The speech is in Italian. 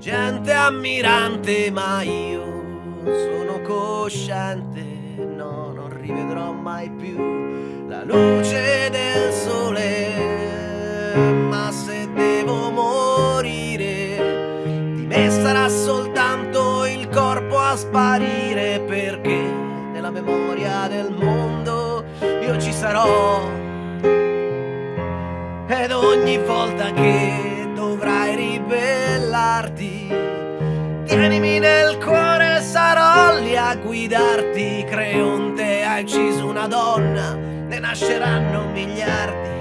gente ammirante, ma io sono cosciente, no, non rivedrò mai più la luce del sole, ma se devo morire, di me sarà soltanto il corpo a sparire, perché nella memoria del mondo io ci sarò. Ed ogni volta che tienimi nel cuore, sarò lì a guidarti. Creonte ha ucciso una donna, ne nasceranno miliardi.